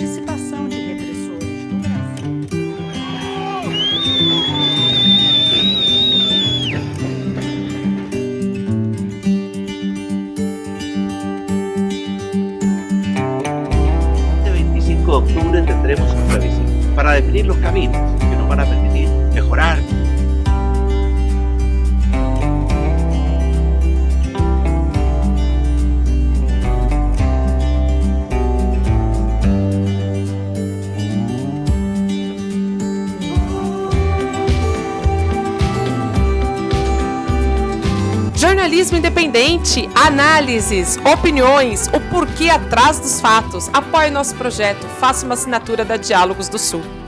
participação de repressores do Brasil. Este 25 de octubre tendremos un plebiscito para definir los caminos que nos van a permitir mejorar Jornalismo independente, análises, opiniões, o porquê atrás dos fatos. Apoie nosso projeto, faça uma assinatura da Diálogos do Sul.